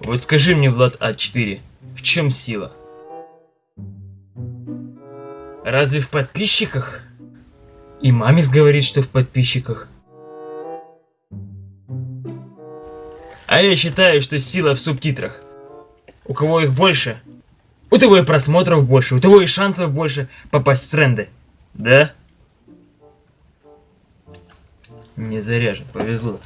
Вот скажи мне, Влад А4, в чем сила? Разве в подписчиках? И мамис говорит, что в подписчиках. А я считаю, что сила в субтитрах. У кого их больше, у того и просмотров больше, у того и шансов больше попасть в тренды. Да? Не заряжен, повезло.